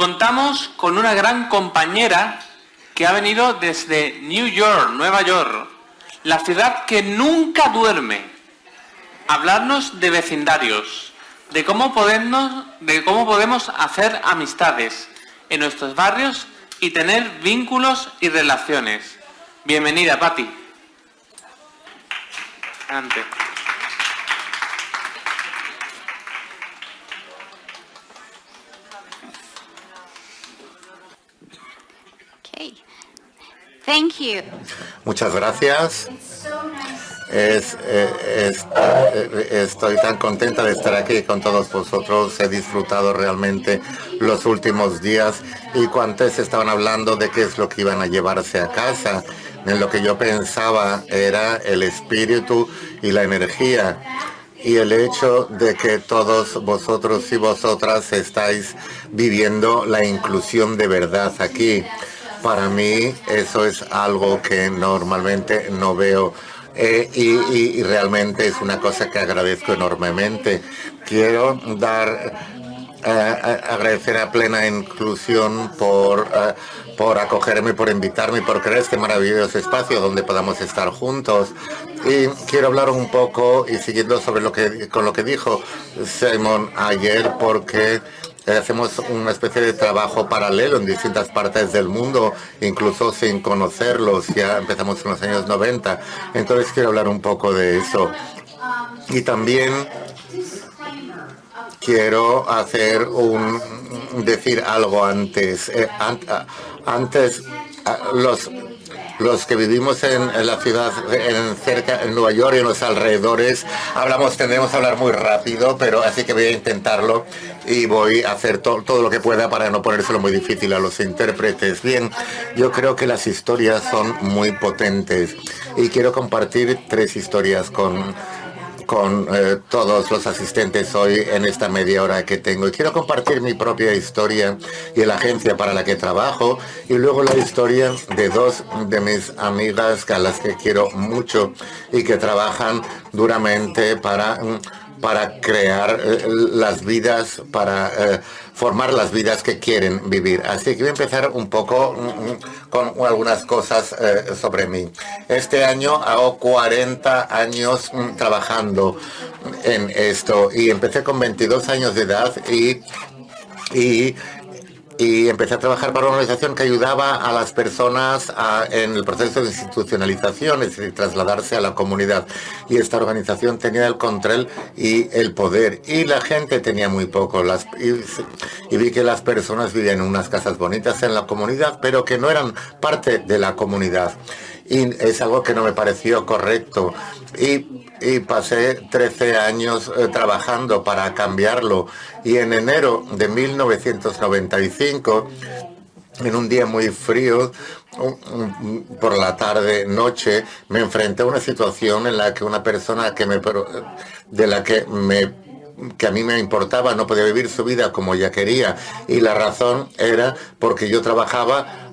Contamos con una gran compañera que ha venido desde New York, Nueva York, la ciudad que nunca duerme, hablarnos de vecindarios, de cómo podemos, de cómo podemos hacer amistades en nuestros barrios y tener vínculos y relaciones. Bienvenida, Patti. Thank you. Muchas gracias. Eh, eh, estoy tan contenta de estar aquí con todos vosotros. He disfrutado realmente los últimos días y cuantos estaban hablando de qué es lo que iban a llevarse a casa. En lo que yo pensaba era el espíritu y la energía y el hecho de que todos vosotros y vosotras estáis viviendo la inclusión de verdad aquí. Para mí eso es algo que normalmente no veo eh, y, realmente es una cosa que agradezco enormemente. Quiero dar, eh, agradecer a Plena Inclusión por, eh, por acogerme, por invitarme, por crear este maravilloso espacio donde podamos estar juntos. Y quiero hablar un poco y siguiendo sobre lo que, con lo que dijo Simon ayer, porque hacemos una especie de trabajo paralelo en distintas partes del mundo, incluso sin conocerlos. Ya empezamos en los años 90. Entonces quiero hablar un poco de eso. Y también quiero hacer un decir algo antes. Eh, antes los los que vivimos en, la ciudad, en cerca, en Nueva York y en los alrededores, hablamos, tendremos a hablar muy rápido, pero así que voy a intentarlo y voy a hacer todo lo que pueda para no ponérselo muy difícil a los intérpretes. Bien, yo creo que las historias son muy potentes y quiero compartir tres historias con con eh, todos los asistentes hoy en esta media hora que tengo. Y quiero compartir mi propia historia y la agencia para la que trabajo y luego la historia de dos de mis amigas a las que quiero mucho y que trabajan duramente para para crear eh, las vidas, para eh, formar las vidas que quieren vivir. Así que voy a empezar un poco mm, mm, con algunas cosas eh, sobre mí. Este año hago 40 años mm, trabajando en esto y empecé con 22 años de edad y y y empecé a trabajar para una organización que ayudaba a las personas en el proceso de institucionalización, es decir, trasladarse a la comunidad. Y esta organización tenía el control y el poder. Y la gente tenía muy poco. Las, y, vi que las personas vivían en unas casas bonitas en la comunidad, pero que no eran parte de la comunidad. Y es algo que no me pareció correcto. Y y pasé 13 años eh, trabajando para cambiarlo. Y en enero de 1995, en un día muy frío, por la tarde, noche, me enfrenté a una situación en la que una persona que me, de la que me que a mí me importaba no podía vivir su vida como ella quería y la razón era porque yo trabajaba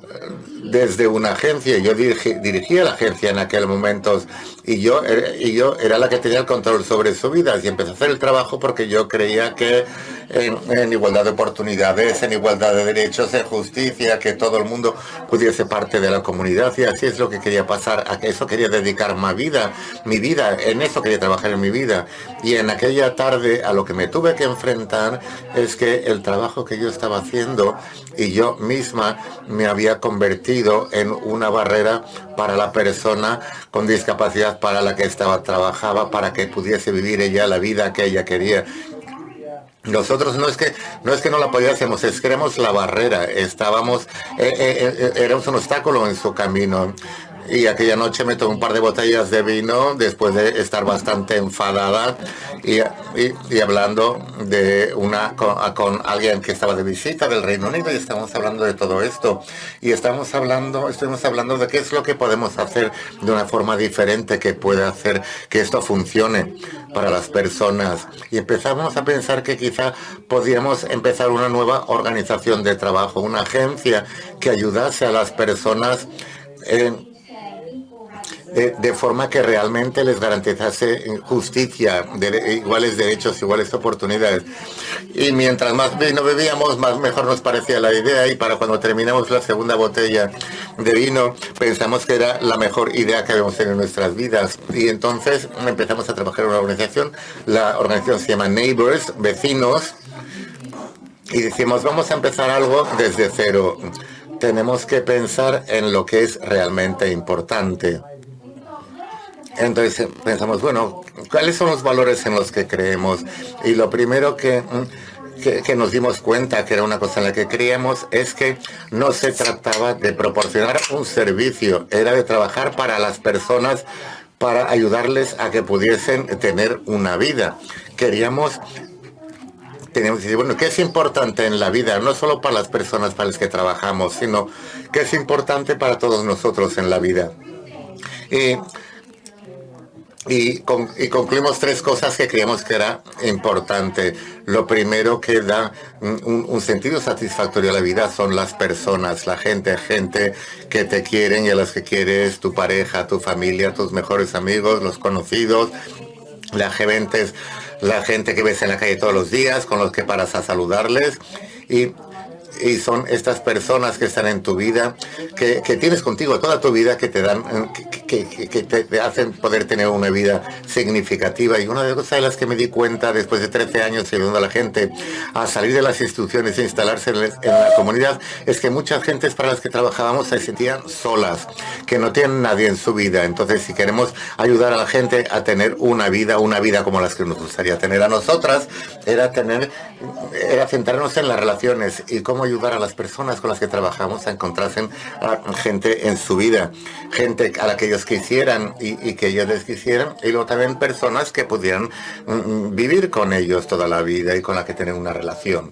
desde una agencia, yo dirigía la agencia en aquel momento y yo, y yo era la que tenía el control sobre su vida. Y empecé a hacer el trabajo porque yo creía que en, igualdad de oportunidades, en igualdad de derechos, en justicia, que todo el mundo pudiese parte de la comunidad. Y así es lo que quería pasar, a eso quería dedicar mi vida, mi vida, en eso quería trabajar en mi vida. Y en aquella tarde a lo que me tuve que enfrentar es que el trabajo que yo estaba haciendo y yo misma me había convertido en una barrera para la persona con discapacidad para la que estaba trabajaba para que pudiese vivir ella la vida que ella quería. Nosotros no es que no es que no la podíamos, es que la barrera, estábamos, eh, eh, eh, éramos un obstáculo en su camino y aquella noche me tomé un par de botellas de vino después de estar bastante enfadada y, y, hablando de una con, alguien que estaba de visita del Reino Unido y estamos hablando de todo esto. Y estamos hablando, estuvimos hablando de qué es lo que podemos hacer de una forma diferente que pueda hacer que esto funcione para las personas. Y empezamos a pensar que quizá podíamos empezar una nueva organización de trabajo, una agencia que ayudase a las personas en eh, de forma que realmente les garantizase justicia, de, iguales derechos, iguales oportunidades. Y mientras más vino bebíamos, más mejor nos parecía la idea y para cuando terminamos la segunda botella de vino pensamos que era la mejor idea que habíamos tenido en nuestras vidas. Y entonces empezamos a trabajar en una organización, la organización se llama Neighbors, vecinos, y decimos, vamos a empezar algo desde cero. Tenemos que pensar en lo que es realmente importante. Entonces pensamos, bueno, ¿cuáles son los valores en los que creemos? Y lo primero que, que, nos dimos cuenta que era una cosa en la que creíamos es que no se trataba de proporcionar un servicio, era de trabajar para las personas para ayudarles a que pudiesen tener una vida. Queríamos tenemos que decir, bueno, ¿qué es importante en la vida? No solo para las personas para las que trabajamos, sino que es importante para todos nosotros en la vida. Y, y, concluimos tres cosas que creíamos que era importante. Lo primero que da un, un, sentido satisfactorio a la vida son las personas, la gente, gente que te quieren y a las que quieres, tu pareja, tu familia, tus mejores amigos, los conocidos, la gente la gente que ves en la calle todos los días, con los que paras a saludarles y y son estas personas que están en tu vida, que, tienes contigo toda tu vida, que te dan, que, te, hacen poder tener una vida significativa. Y una de las cosas de las que me di cuenta después de 13 años ayudando a la gente a salir de las instituciones e instalarse en, la comunidad es que muchas gentes para las que trabajábamos se sentían solas, que no tienen nadie en su vida. Entonces, si queremos ayudar a la gente a tener una vida, una vida como las que nos gustaría tener a nosotras, era tener, era centrarnos en las relaciones y cómo ayudar a las personas con las que trabajamos a encontrarse a gente en su vida, gente a la que ellos quisieran y, que ellos les quisieran, y luego también personas que pudieran mm, mm, vivir con ellos toda la vida y con la que tener una relación.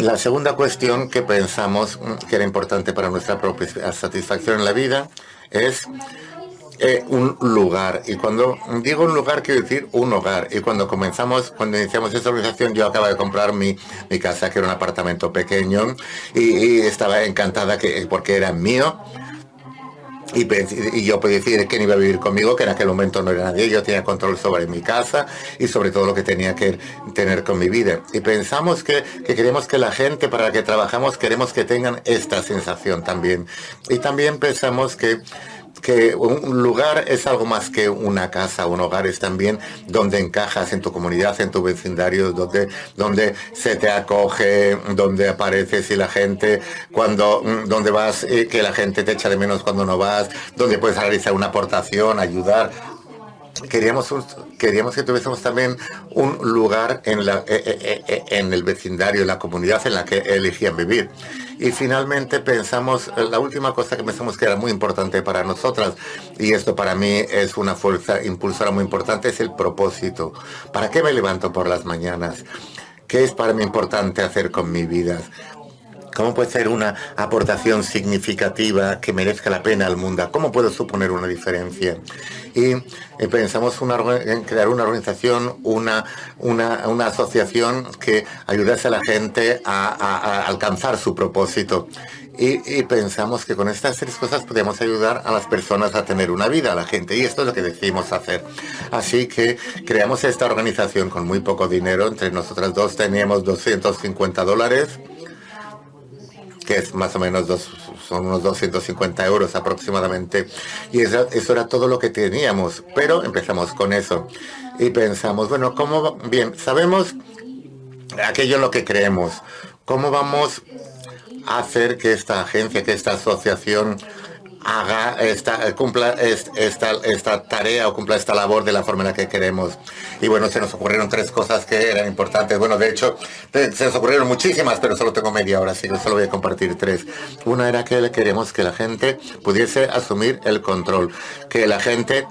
La segunda cuestión que pensamos mm, que era importante para nuestra propia satisfacción en la vida es eh, un lugar. Y cuando digo un lugar, quiero decir un hogar. Y cuando comenzamos, cuando iniciamos esta organización, yo acaba de comprar mi, mi casa, que era un apartamento pequeño, y, estaba encantada que, porque era mío. Y, yo podía decir que iba a vivir conmigo, que en aquel momento no era nadie, yo tenía control sobre mi casa y sobre todo lo que tenía que tener con mi vida. Y pensamos que, que queremos que la gente para la que trabajamos, queremos que tengan esta sensación también. Y también pensamos que que un lugar es algo más que una casa, un hogar es también donde encajas en tu comunidad, en tu vecindario, donde, donde se te acoge, donde apareces y la gente, cuando, mm, donde vas, eh, que la gente te echa de menos cuando no vas, donde puedes realizar una aportación, ayudar. Queríamos, queríamos que tuviésemos también un lugar en, la, eh, eh, en el vecindario, en la comunidad en la que elegían vivir. Y finalmente pensamos, la última cosa que pensamos que era muy importante para nosotras, y esto para mí es una fuerza impulsora muy importante, es el propósito. ¿Para qué me levanto por las mañanas? ¿Qué es para mí importante hacer con mi vida? ¿Cómo puede ser una aportación significativa que merezca la pena al mundo? ¿Cómo puedo suponer una diferencia? Y, pensamos en crear una organización, una, una, asociación que ayudase a la gente a, alcanzar su propósito. Y, pensamos que con estas tres cosas podemos ayudar a las personas a tener una vida, a la gente, y esto es lo que decidimos hacer. Así que creamos esta organización con muy poco dinero, entre nosotras dos teníamos 250 dólares, que es más o menos dos, son unos 250 euros aproximadamente. Y eso, eso era todo lo que teníamos, pero empezamos con eso. Y pensamos, bueno, ¿cómo? Bien, sabemos aquello en lo que creemos. ¿Cómo vamos a hacer que esta agencia, que esta asociación haga esta, cumpla esta, esta tarea o cumpla esta labor de la forma en la que queremos. Y bueno, se nos ocurrieron tres cosas que eran importantes. Bueno, de hecho, se nos ocurrieron muchísimas, pero solo tengo media hora, así que solo voy a compartir tres. Una era que queremos que la gente pudiese asumir el control, que la gente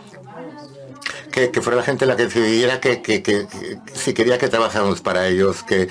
que, fuera la gente la que decidiera que, que, si quería que trabajáramos para ellos, que,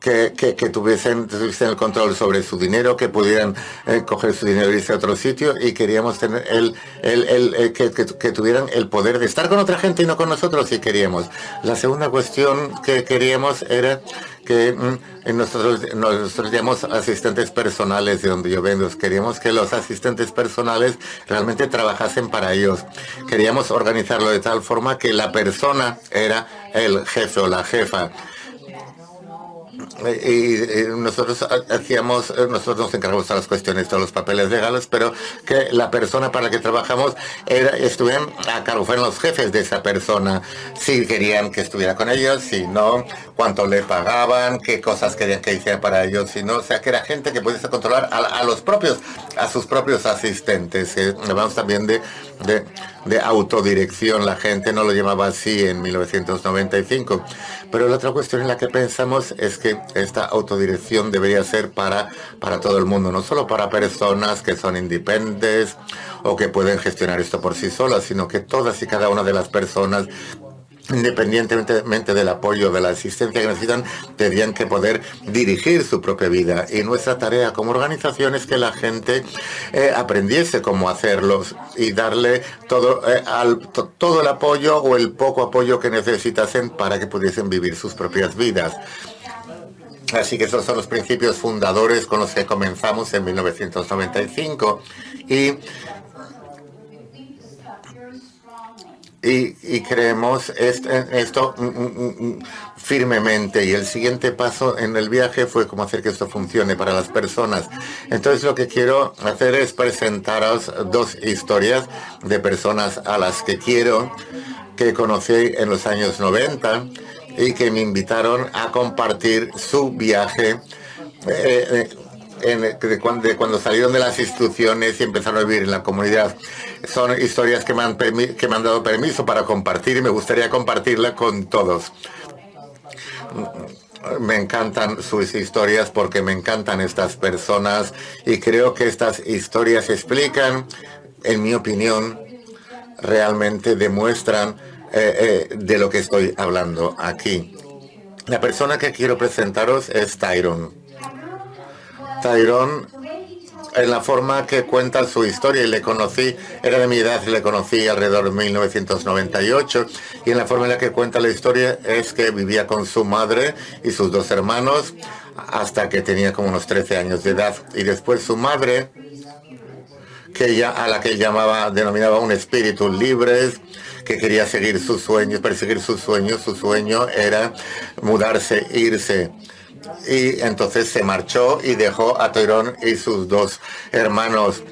que, tuviesen, el control sobre su dinero, que pudieran eh, coger su dinero y irse a otro sitio y queríamos tener el, el, que, que, tuvieran el poder de estar con otra gente y no con nosotros si queríamos. La segunda cuestión que queríamos era que mm, nosotros, nosotros llamamos asistentes personales de donde yo vengo. Queríamos que los asistentes personales realmente trabajasen para ellos. Queríamos organizarlo de tal forma que la persona era el jefe o la jefa y, nosotros hacíamos, nosotros nos encargamos de las cuestiones de los papeles legales, pero que la persona para la que trabajamos era, estuvieran a cargo, fueron los jefes de esa persona, si querían que estuviera con ellos, si no, cuánto le pagaban, qué cosas querían que hiciera para ellos, si no, o sea, que era gente que pudiese controlar a, los propios, a sus propios asistentes. Eh, también de, de, de autodirección, la gente no lo llamaba así en 1995. Pero la otra cuestión en la que pensamos es que esta autodirección debería ser para, para todo el mundo, no solo para personas que son independientes o que pueden gestionar esto por sí solas, sino que todas y cada una de las personas independientemente del apoyo, de la asistencia que necesitan, tendrían que poder dirigir su propia vida. Y nuestra tarea como organización es que la gente eh, aprendiese cómo hacerlos y darle todo, eh, todo el apoyo o el poco apoyo que necesitasen para que pudiesen vivir sus propias vidas. Así que esos son los principios fundadores con los que comenzamos en 1995 y y, creemos esto mm, mm, mm, firmemente y el siguiente paso en el viaje fue cómo hacer que esto funcione para las personas. Entonces lo que quiero hacer es presentaros dos historias de personas a las que quiero, que conocí en los años 90 y que me invitaron a compartir su viaje. Eh, de, cuando, salieron de las instituciones y empezaron a vivir en la comunidad. Son historias que me han, que me han dado permiso para compartir y me gustaría compartirla con todos. Me encantan sus historias porque me encantan estas personas y creo que estas historias explican, en mi opinión, realmente demuestran eh, eh, de lo que estoy hablando aquí. La persona que quiero presentaros es Tyron. Tyrone en la forma que cuenta su historia y le conocí, era de mi edad, le conocí alrededor de 1998 y en la forma en la que cuenta la historia es que vivía con su madre y sus dos hermanos hasta que tenía como unos 13 años de edad y después su madre que ella a la que llamaba denominaba un espíritu libre que quería seguir sus sueños, perseguir sus sueños, su sueño era mudarse, irse y entonces se marchó y dejó a Toirón y sus dos hermanos.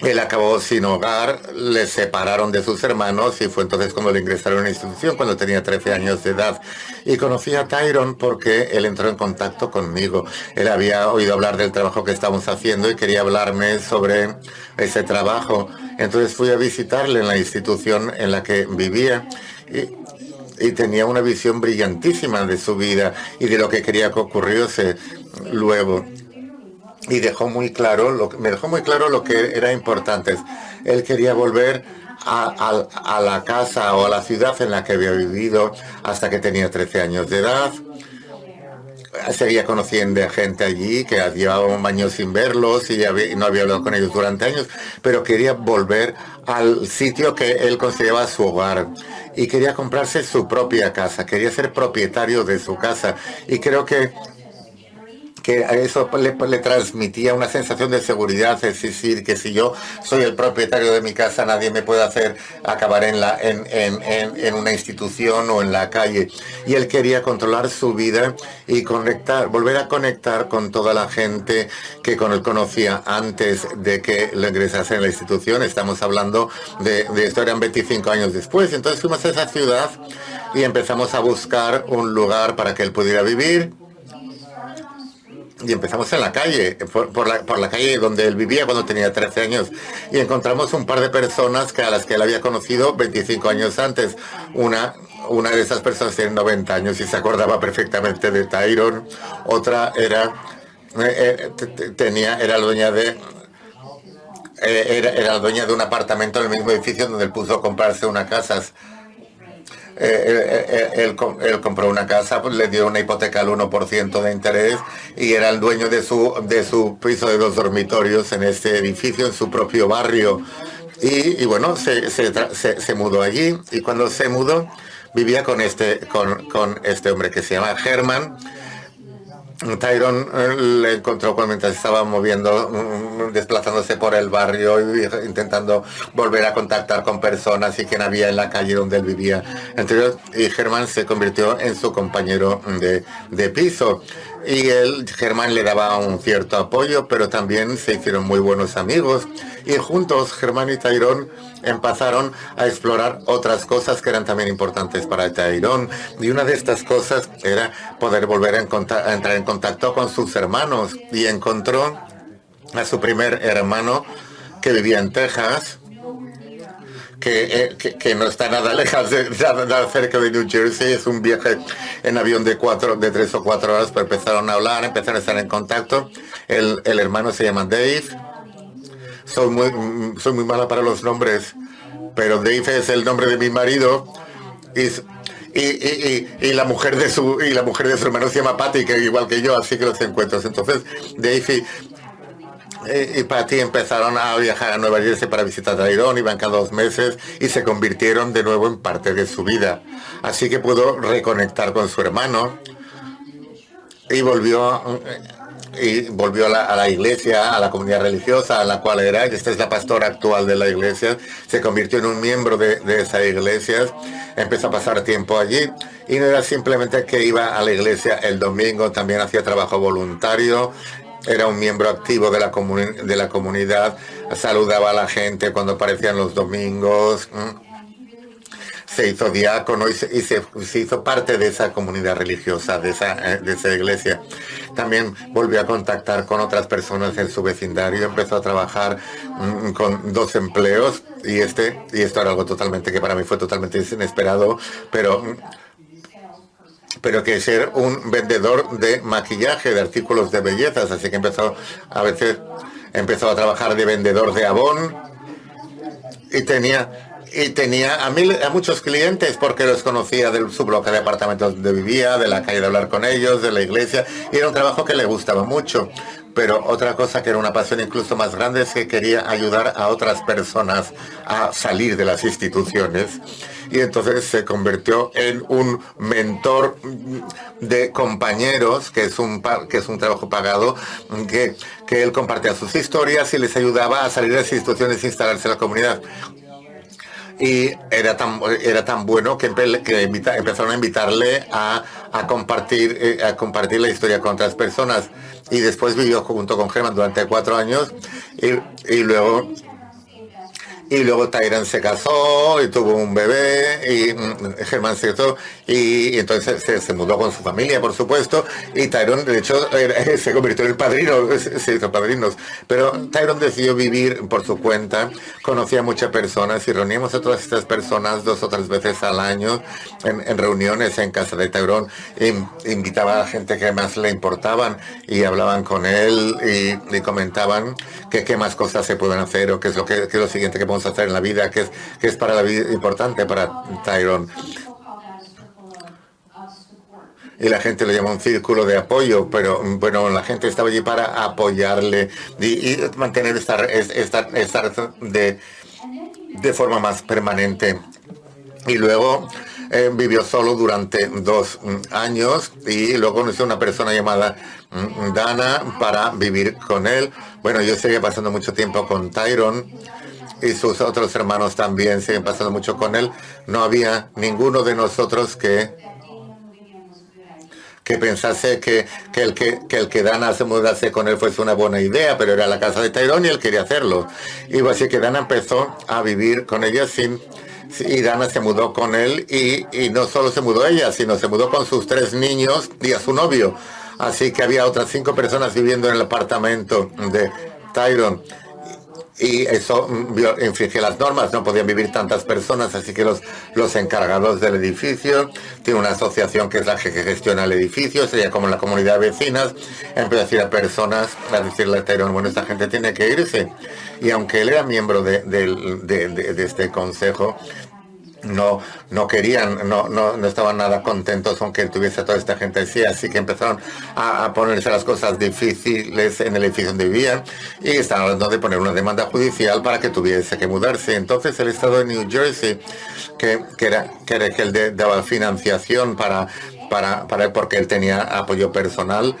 Él acabó sin hogar, le separaron de sus hermanos y fue entonces cuando le ingresaron a la institución cuando tenía 13 años de edad. Y conocí a Tyron porque él entró en contacto conmigo. Él había oído hablar del trabajo que estábamos haciendo y quería hablarme sobre ese trabajo. Entonces fui a visitarle en la institución en la que vivía y tenía una visión brillantísima de su vida y de lo que quería que ocurriese luego. Y dejó muy claro, lo, me dejó muy claro lo que era importante. Él quería volver a, la casa o a la ciudad en la que había vivido hasta que tenía 13 años de edad seguía conociendo a gente allí que llevaba un año sin verlos y, no había hablado con ellos durante años, pero quería volver al sitio que él consideraba su hogar y quería comprarse su propia casa, quería ser propietario de su casa. Y creo que que eso le, transmitía una sensación de seguridad, es decir, que si yo soy el propietario de mi casa, nadie me puede hacer acabar en, una institución o en la calle. Y él quería controlar su vida y conectar, volver a conectar con toda la gente que con él conocía antes de que lo ingresase en la institución. Estamos hablando de, de esto, eran 25 años después. Entonces fuimos a esa ciudad y empezamos a buscar un lugar para que él pudiera vivir y empezamos en la calle, por, la, por, la, calle donde él vivía cuando tenía 13 años, y encontramos un par de personas que a las que él había conocido 25 años antes. Una, una de esas personas tiene 90 años y se acordaba perfectamente de Tyron. Otra era, eh, eh, tenía, era dueña de eh, era dueña de un apartamento en el mismo edificio donde él puso a comprarse una casa eh, él, compró una casa, pues, le dio una hipoteca al 1% de interés y era el dueño de su, de su piso de dos dormitorios en este edificio, en su propio barrio. Y, bueno, se, se, mudó allí y cuando se mudó vivía con este, con, con este hombre que se llama Herman Tyron eh, le encontró mientras estaba moviendo, mm, desplazándose por el barrio y intentando volver a contactar con personas y quien había en la calle donde él vivía. Entonces, y Germán se convirtió en su compañero de, de piso. Y él, Germán le daba un cierto apoyo, pero también se hicieron muy buenos amigos. Y juntos, Germán y Tyrone empezaron a explorar otras cosas que eran también importantes para Tyrone. Y una de estas cosas era poder volver a, entrar en contacto con sus hermanos. Y encontró a su primer hermano que vivía en Texas, que, eh, que, no está nada lejos, de, cerca de New Jersey. Es un viaje en avión de cuatro, de tres o cuatro horas, pero empezaron a hablar, empezaron a estar en contacto. El, el hermano se llama Dave soy muy, soy muy mala para los nombres, pero Dave es el nombre de mi marido y, y, la mujer de su y la mujer de su hermano se llama Patty, que igual que yo, así que los encuentros. Entonces, Dave y, Patty empezaron a viajar a Nueva Jersey para visitar a Irón, iban cada dos meses y se convirtieron de nuevo en parte de su vida. Así que pudo reconectar con su hermano y volvió y volvió a la, iglesia, a la comunidad religiosa a la cual era. Esta es la pastora actual de la iglesia. Se convirtió en un miembro de, de esa iglesia. Empezó a pasar tiempo allí. Y no era simplemente que iba a la iglesia el domingo, también hacía trabajo voluntario. Era un miembro activo de la, de la comunidad. Saludaba a la gente cuando aparecían los domingos se hizo diácono y, se, hizo parte de esa comunidad religiosa, de esa, eh, de esa iglesia. También volvió a contactar con otras personas en su vecindario, empezó a trabajar mm, con dos empleos y este y esto era algo totalmente que para mí fue totalmente inesperado, pero pero que ser un vendedor de maquillaje, de artículos de bellezas, así que empezó a veces empezó a trabajar de vendedor de abón y tenía y tenía a, muchos clientes porque los conocía de su bloque de apartamentos donde vivía, de la calle de hablar con ellos, de la iglesia, y era un trabajo que le gustaba mucho. Pero otra cosa que era una pasión incluso más grande es que quería ayudar a otras personas a salir de las instituciones. Y entonces se convirtió en un mentor de compañeros, que es un, que es un trabajo pagado, que, que él compartía sus historias y les ayudaba a salir de las instituciones e instalarse en la comunidad y era tan, era tan bueno que, que empezaron a invitarle a, a compartir, eh, a compartir la historia con otras personas. Y después vivió junto con Germán durante cuatro años y, y luego y luego se casó y tuvo un bebé y mm, Germán se casó y, entonces se, mudó con su familia, por supuesto, y Tyron, de hecho, se convirtió en el padrino, se hizo padrinos, pero Tyron decidió vivir por su cuenta, conocía a muchas personas y reuníamos a todas estas personas dos o tres veces al año en, reuniones en casa de Tyron, invitaba a gente que más le importaban y hablaban con él y, comentaban que qué más cosas se pueden hacer o qué es lo que, es lo siguiente que podemos hacer en la vida, que es, que es para la vida importante para Tyron y la gente lo llama un círculo de apoyo, pero bueno, la gente estaba allí para apoyarle y, mantener esta, esta, de, de forma más permanente. Y luego eh, vivió solo durante dos años y luego conoció una persona llamada mm, Dana para vivir con él. Bueno, yo seguía pasando mucho tiempo con Tyron y sus otros hermanos también siguen pasando mucho con él. No había ninguno de nosotros que que pensase que, que, el que, que el que Dana se mudase con él fuese una buena idea, pero era la casa de Tyrone y él quería hacerlo. Y así que Dana empezó a vivir con ella sin y Dana se mudó con él y, y, no solo se mudó ella, sino se mudó con sus tres niños y a su novio. Así que había otras cinco personas viviendo en el apartamento de Tyrone y eso mm, infringe las normas, no podían vivir tantas personas, así que los, los encargados del edificio, tiene una asociación que es la que gestiona el edificio, sería como la comunidad de vecinas, empezó a decir a personas, a decirle a Tyrone, bueno, esta gente tiene que irse. Y aunque él era miembro de este consejo, no, no querían, no, no, no, estaban nada contentos con que tuviese toda esta gente así, así que empezaron a, ponerse las cosas difíciles en el edificio donde vivían y estaban hablando de poner una demanda judicial para que tuviese que mudarse. Entonces el estado de New Jersey, que, que era, que era que él daba financiación para, para, para porque él tenía apoyo personal,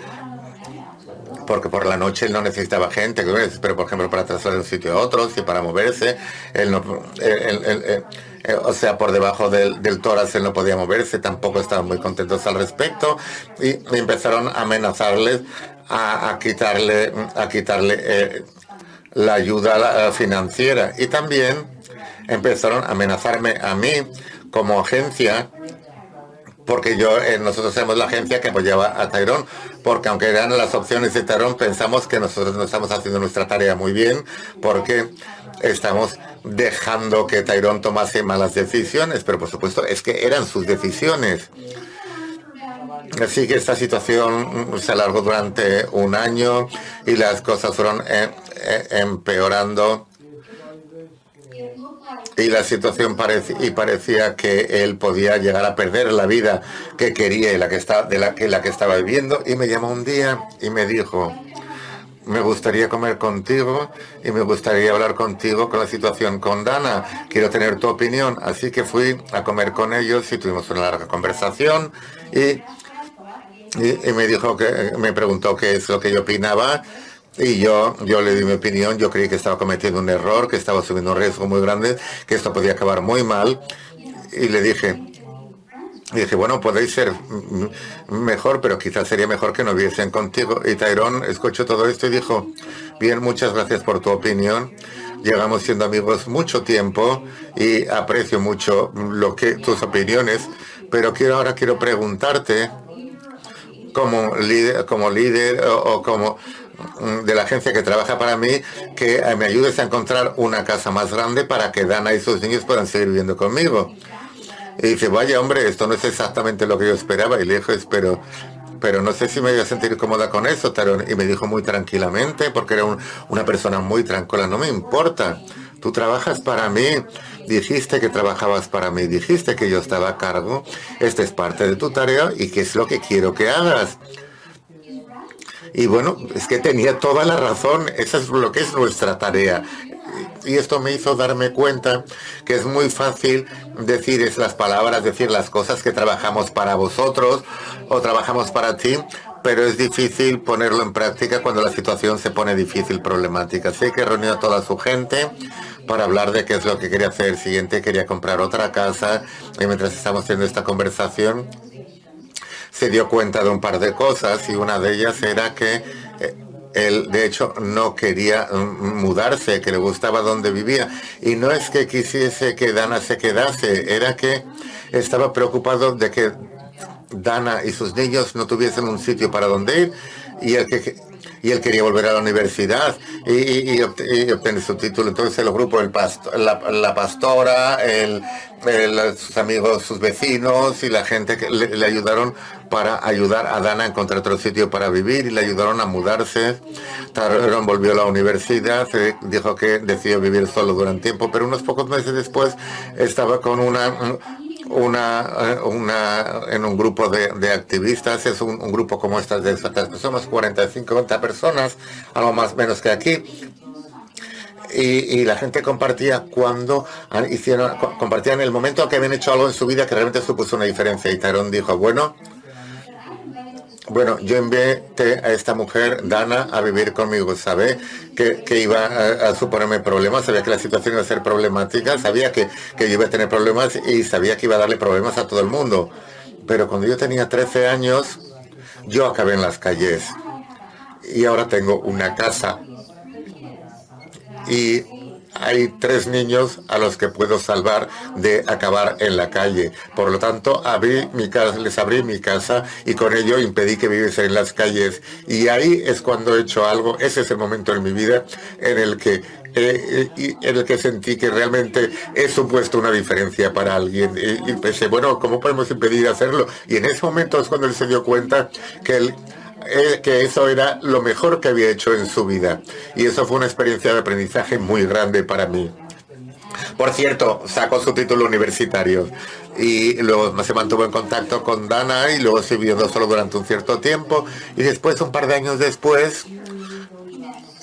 porque por la noche él no necesitaba gente, pero por ejemplo para trasladar de un sitio a otro, y para moverse, eh, o sea, por debajo del, del tórax él no podía moverse, tampoco estaban muy contentos al respecto y empezaron a amenazarles a, quitarle, a quitarle eh, la ayuda financiera. Y también empezaron a amenazarme a mí como agencia porque yo, eh, nosotros somos la agencia que apoyaba a Tyrone, porque aunque eran las opciones de Tyrone, pensamos que nosotros no estamos haciendo nuestra tarea muy bien, porque estamos dejando que Tyrone tomase malas decisiones, pero por supuesto es que eran sus decisiones. Así que esta situación se alargó durante un año y las cosas fueron eh, eh, empeorando y la situación parecía, y parecía que él podía llegar a perder la vida que quería y la que está, de la que, la que estaba viviendo y me llamó un día y me dijo me gustaría comer contigo y me gustaría hablar contigo con la situación con Dana. Quiero tener tu opinión. Así que fui a comer con ellos y tuvimos una larga conversación y, y, me dijo que me preguntó qué es lo que yo opinaba y yo, yo le di mi opinión, yo creí que estaba cometiendo un error, que estaba subiendo un riesgo muy grande, que esto podía acabar muy mal. Y le dije, dije, bueno, podéis ser mejor, pero quizás sería mejor que no viesen contigo. Y Tyrone escuchó todo esto y dijo, bien, muchas gracias por tu opinión. Llegamos siendo amigos mucho tiempo y aprecio mucho lo que tus opiniones, pero quiero ahora quiero preguntarte como líder, como líder o, como de la agencia que trabaja para mí, que me ayudes a encontrar una casa más grande para que Dana y sus niños puedan seguir viviendo conmigo. Y dice, vaya hombre, esto no es exactamente lo que yo esperaba. Y le dije, pero, pero no sé si me voy a sentir cómoda con eso, Tarón. Y me dijo muy tranquilamente, porque era una persona muy tranquila, no me importa. Tú trabajas para mí, dijiste que trabajabas para mí, dijiste que yo estaba a cargo. Esta es parte de tu tarea y qué es lo que quiero que hagas. Y bueno, es que tenía toda la razón, esa es lo que es nuestra tarea y esto me hizo darme cuenta que es muy fácil decir es las palabras, decir las cosas que trabajamos para vosotros o trabajamos para ti, pero es difícil ponerlo en práctica cuando la situación se pone difícil, problemática. Así que reunió a toda su gente para hablar de qué es lo que quería hacer. siguiente quería comprar otra casa y mientras estamos haciendo esta conversación se dio cuenta de un par de cosas y una de ellas era que eh, él, de hecho, no quería mm, mudarse, que le gustaba donde vivía. Y no es que quisiese que Dana se quedase, era que estaba preocupado de que Dana y sus niños no tuviesen un sitio para donde ir y el que y él quería volver a la universidad y, obtener su título. Entonces el grupo, el la, pastora, sus amigos, sus vecinos y la gente que le, ayudaron para ayudar a Dana a encontrar otro sitio para vivir y le ayudaron a mudarse. Taron volvió a la universidad, dijo que decidió vivir solo durante tiempo, pero unos pocos meses después estaba con una una, eh, una, en un grupo de, activistas, es un, grupo como estas de estas personas, 45, 50 personas, algo más menos que aquí, y, la gente compartía cuando hicieron, compartían el momento que habían hecho algo en su vida que realmente supuso una diferencia. Y Tyrone dijo, bueno, bueno, yo envié a esta mujer, Dana, a vivir conmigo. Sabe que, iba a, suponerme problemas, sabía que la situación iba a ser problemática, sabía que, que yo iba a tener problemas y sabía que iba a darle problemas a todo el mundo. Pero cuando yo tenía 13 años, yo acabé en las calles. Y ahora tengo una casa. Y hay tres niños a los que puedo salvar de acabar en la calle. Por lo tanto, abrí mi casa, les abrí mi casa y con ello impedí que viviesen en las calles. Y ahí es cuando he hecho algo, ese es el momento en mi vida en el que eh, en el que sentí que realmente he supuesto una diferencia para alguien. Y, pensé, bueno, ¿cómo podemos impedir hacerlo? Y en ese momento es cuando él se dio cuenta que él eh, que eso era lo mejor que había hecho en su vida. Y eso fue una experiencia de aprendizaje muy grande para mí. Por cierto, sacó su título universitario y luego se mantuvo en contacto con Dana y luego se viviendo solo durante un cierto tiempo y después, un par de años después,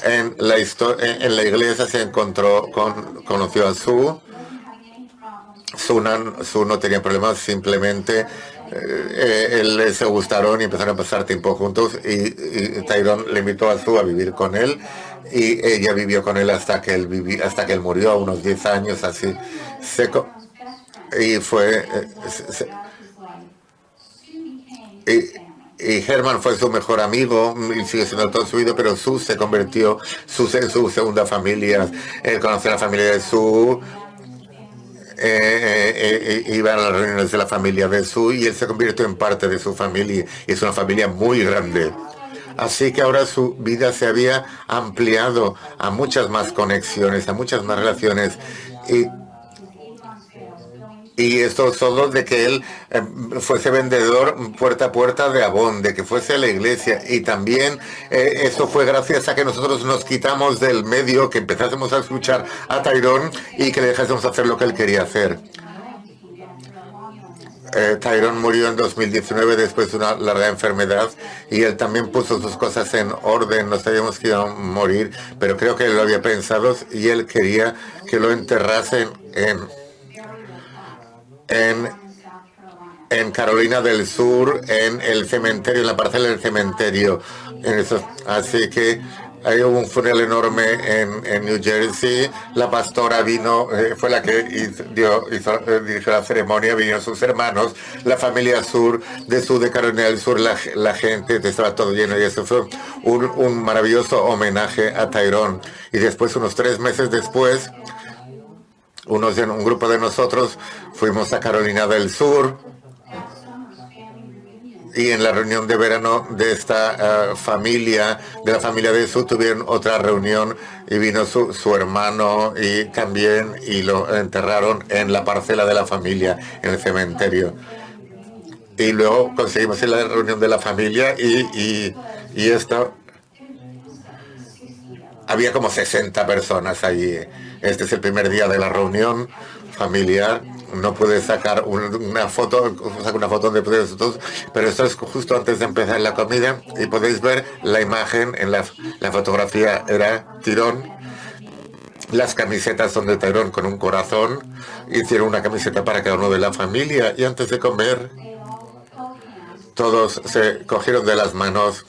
en la, en la iglesia se encontró con, conoció a Su. Su, Su no tenía problemas, simplemente eh, él se gustaron y empezaron a pasar tiempo juntos y, Tyrone le invitó a Su a vivir con él y ella vivió con él hasta que él viví, hasta que él murió a unos 10 años así. Seco y fue eh, y, Herman fue su mejor amigo y sigue siendo todo su vida pero Su se convirtió su, en su segunda familia. Él conoció a la familia de Su eh, eh, eh, iba a las reuniones de la familia de Su y él se convirtió en parte de su familia y es una familia muy grande. Así que ahora su vida se había ampliado a muchas más conexiones, a muchas más relaciones y y esto solo de que él eh, fuese vendedor puerta a puerta de Avon, de que fuese a la iglesia. Y también eh, eso fue gracias a que nosotros nos quitamos del medio, que empezásemos a escuchar a Tyrone y que le dejásemos hacer lo que él quería hacer. Eh, Tyrone murió en 2019 después de una larga enfermedad y él también puso sus cosas en orden. No sabíamos que a morir, pero creo que él lo había pensado y él quería que lo enterrasen en en, en Carolina del Sur, en el cementerio, en la parcela del cementerio. En eso. Así que hay un funeral enorme en, New Jersey. La pastora vino, eh, fue la que hizo, dio, eh, dirigió la ceremonia, vinieron sus hermanos, la familia sur, de sur de Carolina del Sur, la, la gente, estaba todo lleno y eso fue un, un maravilloso homenaje a Tyrone. Y después, unos tres meses después, unos, un grupo de nosotros fuimos a Carolina del Sur y en la reunión de verano de esta eh, familia, de la familia de Sur, tuvieron otra reunión y vino su, su, hermano y también y lo enterraron en la parcela de la familia, en el cementerio. Y luego conseguimos la reunión de la familia y, y, y esto había como 60 personas allí. Este es el primer día de la reunión familiar. No puede sacar una foto, sacar una foto de todos, pero esto es justo antes de empezar la comida y podéis ver la imagen en la, fotografía era tirón. Las camisetas son de tirón con un corazón. Hicieron una camiseta para cada uno de la familia y antes de comer todos se cogieron de las manos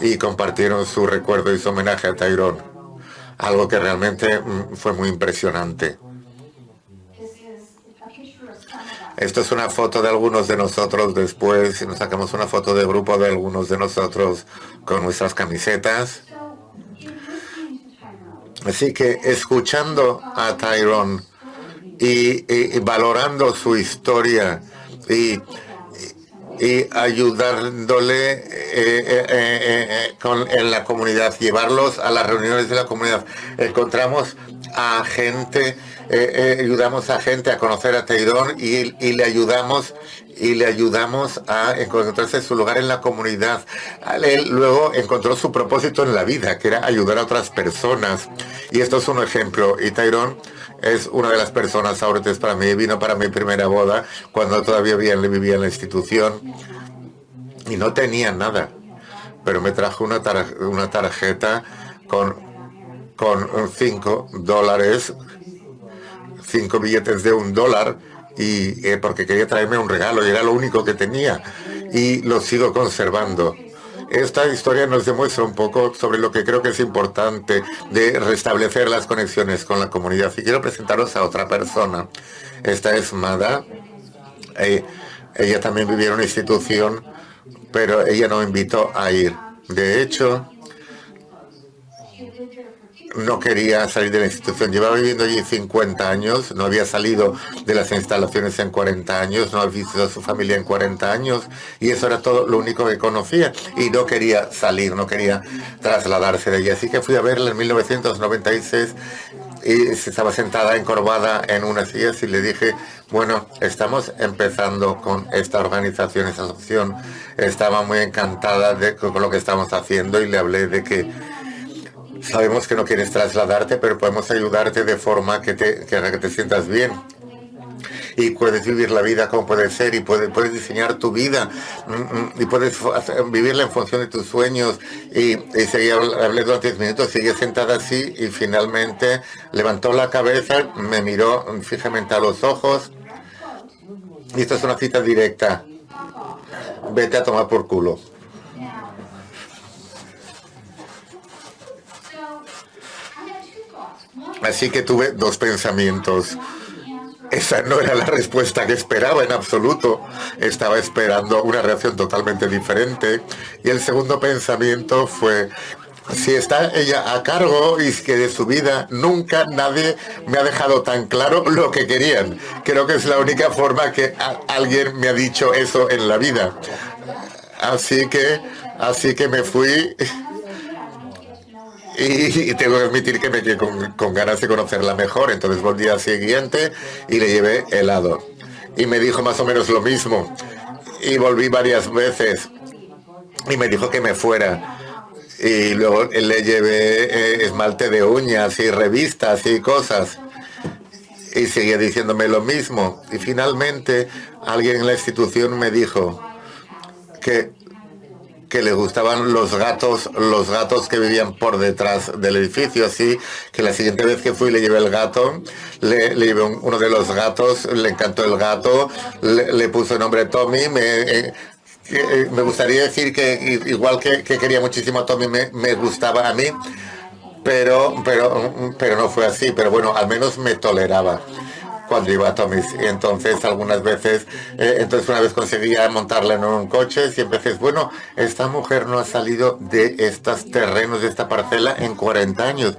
y compartieron su recuerdo y su homenaje a Tyrone. Algo que realmente mm, fue muy impresionante. Esto es una foto de algunos de nosotros después, nos sacamos una foto de grupo de algunos de nosotros con nuestras camisetas. Así que escuchando a Tyrone y valorando su historia y y ayudándole eh, eh, eh, en la comunidad, llevarlos a las reuniones de la comunidad. Encontramos a gente, ayudamos a gente a conocer a Teidón y, y, le ayudamos y le ayudamos a encontrarse su lugar en la comunidad. Él luego encontró su propósito en la vida, que era ayudar a otras personas. Y esto es un ejemplo. Y Tyrone es una de las personas ahorita para mí. Vino para mi primera boda cuando todavía vivía en la institución y no tenía nada. Pero me trajo una, una tarjeta con, con cinco dólares, cinco billetes de un dólar y eh, porque quería traerme un regalo y era lo único que tenía y lo sigo conservando. Esta historia nos demuestra un poco sobre lo que creo que es importante de restablecer las conexiones con la comunidad. Y quiero presentaros a otra persona. Esta es Mada. Eh, ella también vivía en una institución, pero ella no invitó a ir. De hecho, no quería salir de la institución. Llevaba viviendo allí 50 años, no había salido de las instalaciones en 40 años, no había visto a su familia en 40 años y eso era todo lo único que conocía y no quería salir, no quería trasladarse de allí. Así que fui a verla en 1996 y estaba sentada encorvada en una silla y le dije, bueno, estamos empezando con esta organización, esta asociación. Estaba muy encantada de, con lo que estamos haciendo y le hablé de que Sabemos que no quieres trasladarte, pero podemos ayudarte de forma que te, que, te sientas bien y puedes vivir la vida como puede ser y puedes, puedes diseñar tu vida mm, mm, y puedes vivirla en función de tus sueños y, y seguí hablé durante 10 minutos, sigue sentada así y finalmente levantó la cabeza, me miró fijamente a los ojos y esto es una cita directa. Vete a tomar por culo. Así que tuve dos pensamientos. Esa no era la respuesta que esperaba en absoluto. Estaba esperando una reacción totalmente diferente. Y el segundo pensamiento fue, si está ella a cargo y que de su vida nunca nadie me ha dejado tan claro lo que querían. Creo que es la única forma que alguien me ha dicho eso en la vida. Así que, así que me fui y, tengo que admitir que me quedé con, ganas de conocerla mejor. Entonces volví al siguiente y le llevé helado. Y me dijo más o menos lo mismo. Y volví varias veces. Y me dijo que me fuera. Y luego le llevé eh, esmalte de uñas y revistas y cosas. Y seguía diciéndome lo mismo. Y finalmente alguien en la institución me dijo que que le gustaban los gatos, los gatos que vivían por detrás del edificio, así que la siguiente vez que fui le llevé el gato, le, llevé uno de los gatos, le encantó el gato, le, puso el nombre Tommy, me, eh, eh, me gustaría decir que igual que, quería muchísimo a Tommy, me, me gustaba a mí, pero, pero, pero no fue así, pero bueno, al menos me toleraba cuando iba a Tomis. Y entonces algunas veces, eh, entonces una vez conseguía montarla en un coche, siempre dices, bueno, esta mujer no ha salido de estos terrenos, de esta parcela en 40 años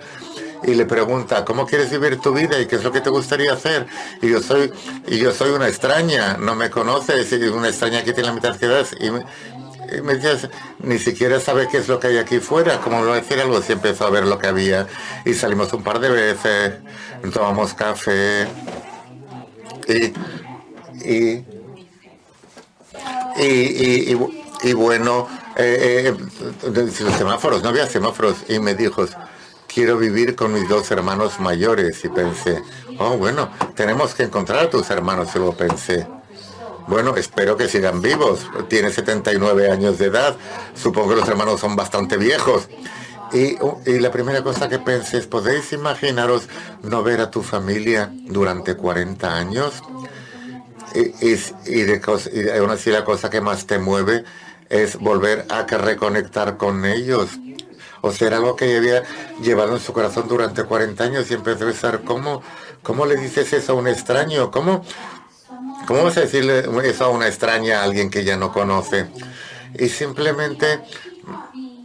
y le pregunta, ¿cómo quieres vivir tu vida y qué es lo que te gustaría hacer? Y yo soy, y yo soy una extraña, no me conoces, y una extraña que tiene la mitad que das. Y me, y me ni siquiera sabe qué es lo que hay aquí fuera, como lo decir algo, si empezó a ver lo que había. Y salimos un par de veces, tomamos café, y, y, y, bueno, eh, eh, los semáforos, no había semáforos, y me dijo, quiero vivir con mis dos hermanos mayores, y pensé, oh, bueno, tenemos que encontrar a tus hermanos, y luego pensé, bueno, espero que sigan vivos, tiene 79 años de edad, supongo que los hermanos son bastante viejos, y, y, la primera cosa que pensé es, ¿podéis imaginaros no ver a tu familia durante 40 años? Y, y, de y aún así la cosa que más te mueve es volver a reconectar con ellos. O sea, algo que había llevado en su corazón durante 40 años y empezó a pensar, ¿cómo, ¿cómo le dices eso a un extraño? ¿Cómo, ¿Cómo vas a decirle eso a una extraña, a alguien que ya no conoce? Y simplemente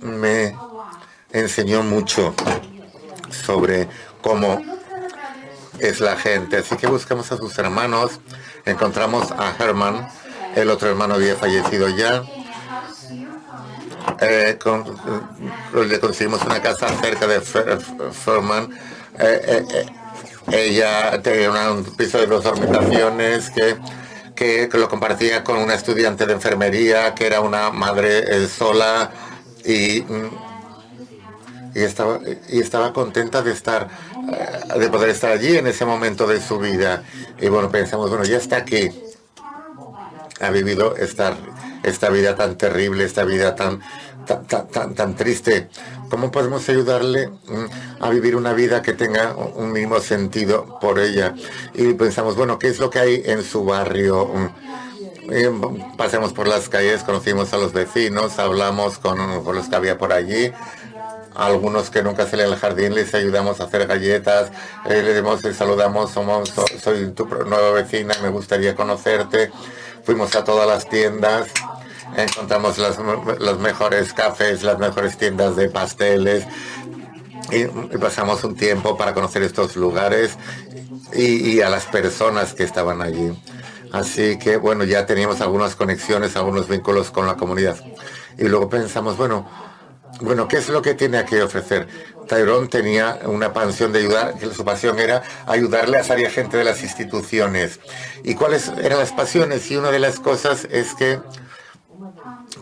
me enseñó mucho sobre cómo es la gente. Así que buscamos a sus hermanos. Encontramos a Herman. El otro hermano había fallecido ya. Eh, eh, le conseguimos una casa cerca de Herman. Eh, ella tenía un piso de dos habitaciones que, que, lo compartía con una estudiante de enfermería que era una madre sola y mm, y estaba, y estaba contenta de estar, eh, de poder estar allí en ese momento de su vida. Y bueno, pensamos, bueno, ya está aquí. Ha vivido esta, esta vida tan terrible, esta vida tan, tan, tan, tan triste. ¿Cómo podemos ayudarle mm, a vivir una vida que tenga un mismo sentido por ella? Y pensamos, bueno, ¿qué es lo que hay en su barrio? Mm, pasamos por las calles, conocimos a los vecinos, hablamos con los que había por allí, algunos que nunca salen al jardín les ayudamos a hacer galletas, eh, le demos, les saludamos, somos, soy tu nueva vecina, me gustaría conocerte. Fuimos a todas las tiendas, encontramos las, los mejores cafés, las mejores tiendas de pasteles y, pasamos un tiempo para conocer estos lugares y a las personas que estaban allí. Así que, bueno, ya teníamos algunas conexiones, algunos vínculos con la comunidad. Y luego pensamos, bueno, bueno, ¿qué es lo que tiene que ofrecer? Tyrone tenía una pasión de ayudar, que su pasión era ayudarle a salir gente de las instituciones. ¿Y cuáles eran las pasiones? Y una de las cosas es que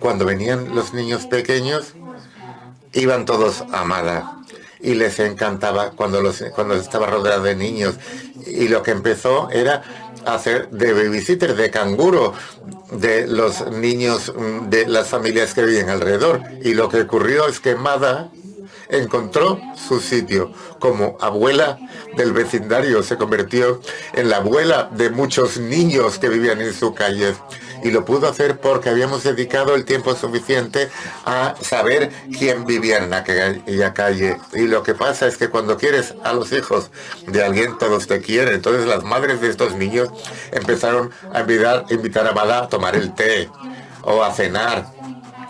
cuando venían los niños pequeños, iban todos a Amada. y les encantaba cuando, los, cuando estaba rodeado de niños. Y lo que empezó era hacer de babysitter, de canguro, de los niños mm, de las familias que viven alrededor. Y lo que ocurrió es que Mada encontró su sitio como abuela del vecindario, se convirtió en la abuela de muchos niños que vivían en su calle y lo pudo hacer porque habíamos dedicado el tiempo suficiente a saber quién vivía en aquella calle. Y lo que pasa es que cuando quieres a los hijos de alguien, todos te quieren. Entonces las madres de estos niños empezaron a invitar, invitar a Bala a tomar el té o a cenar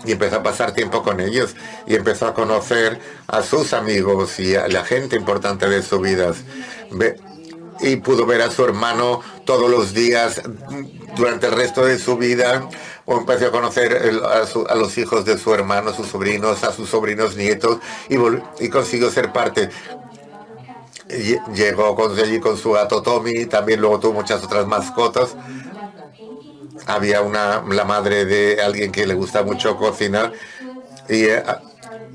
y empezó a pasar tiempo con ellos y empezó a conocer a sus amigos y a la gente importante de su vida. Y pudo ver a su hermano todos los días durante el resto de su vida. O empezó a conocer a, los hijos de su hermano, sus sobrinos, a sus sobrinos nietos y, y consiguió ser parte llegó con, allí con su gato Tommy, también luego tuvo muchas otras mascotas había una, la madre de alguien que le gusta mucho cocinar y, eh,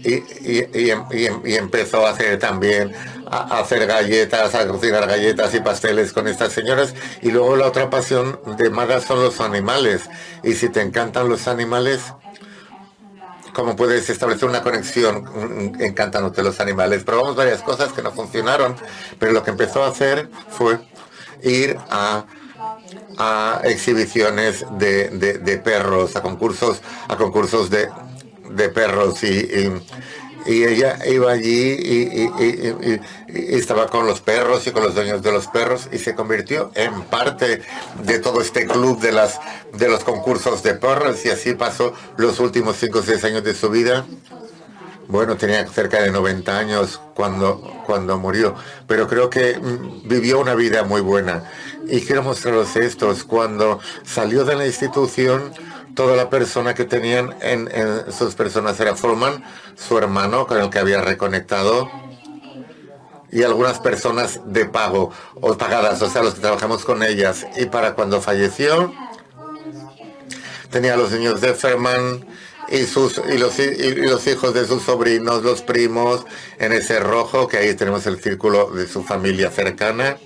y, empezó a hacer también a hacer galletas, a cocinar galletas y pasteles con estas señoras. Y luego la otra pasión de Mada son los animales. Y si te encantan los animales, ¿cómo puedes establecer una conexión encantándote los animales? Probamos varias cosas que no funcionaron, pero lo que empezó a hacer fue ir a a exhibiciones de, perros, a concursos, a concursos de, perros y, y, ella iba allí y, estaba con los perros y con los dueños de los perros y se convirtió en parte de todo este club de las de los concursos de perros y así pasó los últimos 5 o 6 años de su vida. Bueno, tenía cerca de 90 años cuando, cuando murió, pero creo que mm, vivió una vida muy buena. Y quiero mostraros estos. Cuando salió de la institución, toda la persona que tenían en, sus personas era Forman, su hermano con el que había reconectado, y algunas personas de pago o pagadas, o sea, los que trabajamos con ellas. Y para cuando falleció, tenía los niños de Ferman y, sus, y, los, y los hijos de sus sobrinos, los primos, en ese rojo, que ahí tenemos el círculo de su familia cercana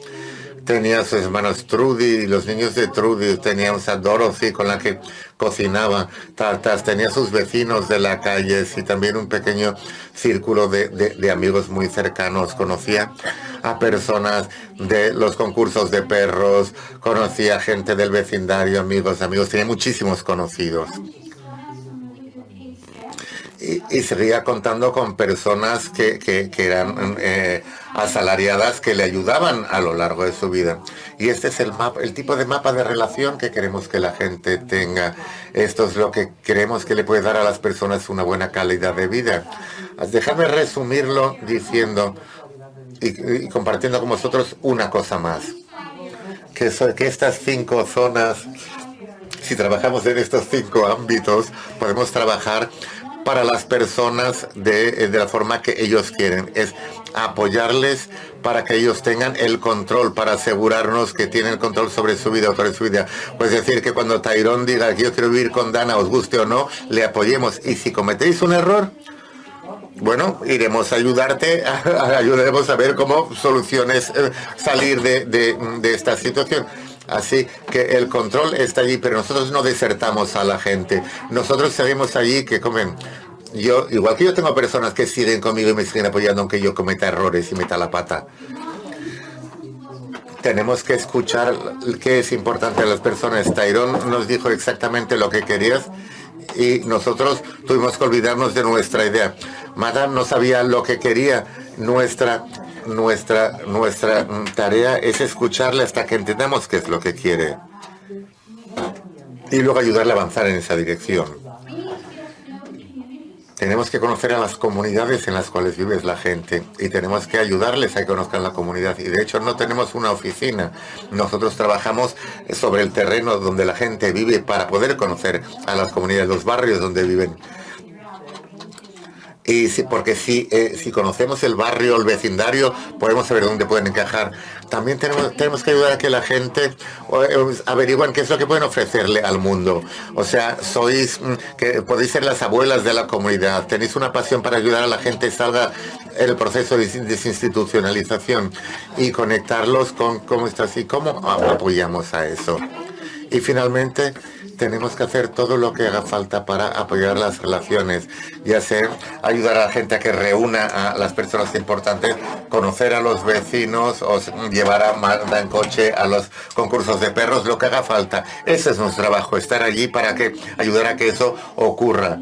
tenía sus hermanos Trudy los niños de Trudy, tenía a Dorothy con la que cocinaba tartas, tenía sus vecinos de la calle y también un pequeño círculo de, de, amigos muy cercanos. Conocía a personas de los concursos de perros, conocía gente del vecindario, amigos, amigos, tenía muchísimos conocidos y, seguía contando con personas que, eran eh, asalariadas que le ayudaban a lo largo de su vida. Y este es el, mapa, el tipo de mapa de relación que queremos que la gente tenga. Esto es lo que queremos que le puede dar a las personas una buena calidad de vida. Déjame resumirlo diciendo y, compartiendo con vosotros una cosa más. Que, que estas cinco zonas si trabajamos en estos cinco ámbitos, podemos trabajar para las personas de, de, la forma que ellos quieren. Es apoyarles para que ellos tengan el control, para asegurarnos que tienen control sobre su vida o sobre su vida. Pues decir que cuando Tyrone diga que yo quiero vivir con Dana, os guste o no, le apoyemos. Y si cometéis un error, bueno, iremos a ayudarte, ayudaremos a ver cómo soluciones eh, salir de, de, de esta situación. Así que el control está allí, pero nosotros no desertamos a la gente. Nosotros sabemos allí que comen. Yo, igual que yo tengo personas que siguen conmigo y me siguen apoyando aunque yo cometa errores y meta la pata. Tenemos que escuchar qué es importante a las personas. Tyrone nos dijo exactamente lo que querías y nosotros tuvimos que olvidarnos de nuestra idea. Madame no sabía lo que quería. Nuestra nuestra, nuestra tarea es escucharle hasta que entendamos qué es lo que quiere y luego ayudarle a avanzar en esa dirección. Tenemos que conocer a las comunidades en las cuales vive la gente y tenemos que ayudarles a que conozcan la comunidad. Y de hecho no tenemos una oficina. Nosotros trabajamos sobre el terreno donde la gente vive para poder conocer a las comunidades, los barrios donde viven y si, porque si, eh, si conocemos el barrio, el vecindario, podemos saber dónde pueden encajar. También tenemos, tenemos que ayudar a que la gente eh, averigüen qué es lo que pueden ofrecerle al mundo. O sea, sois, mm, que podéis ser las abuelas de la comunidad, tenéis una pasión para ayudar a la gente salga el proceso de desinstitucionalización y conectarlos con cómo está así, cómo apoyamos a eso. Y finalmente, tenemos que hacer todo lo que haga falta para apoyar las relaciones, y hacer ayudar a la gente a que reúna a las personas importantes, conocer a los vecinos o llevar a Magda en coche a los concursos de perros, lo que haga falta. Ese es nuestro trabajo, estar allí para que ayudar a que eso ocurra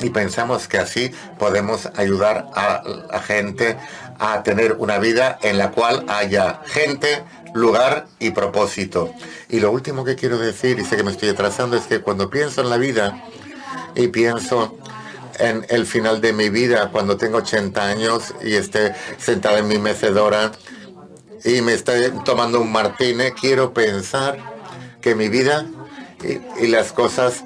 y pensamos que así podemos ayudar a la gente a tener una vida en la cual haya gente, lugar y propósito. Y lo último que quiero decir, y sé que me estoy atrasando, es que cuando pienso en la vida y pienso en el final de mi vida, cuando tengo 80 años y esté sentado en mi mecedora y me estoy tomando un martini, quiero pensar que mi vida y, las cosas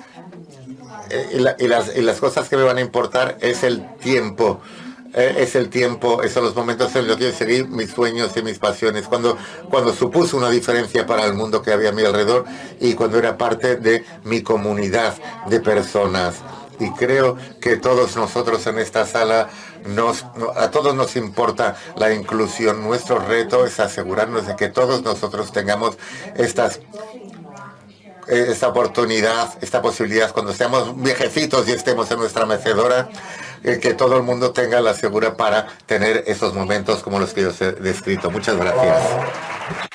y, las, y las cosas que me van a importar es el tiempo. eh, es el tiempo, esos son los momentos en los que yo seguí mis sueños y mis pasiones, cuando, cuando supuso una diferencia para el mundo que había a mi alrededor y cuando era parte de mi comunidad de personas. Y creo que todos nosotros en esta sala, nos, a todos nos importa la inclusión. Nuestro reto es asegurarnos de que todos nosotros tengamos estas esta oportunidad, esta posibilidad, cuando seamos viejecitos y estemos en nuestra mecedora, eh, que todo el mundo tenga la segura para tener esos momentos como los que yo he descrito. Muchas gracias.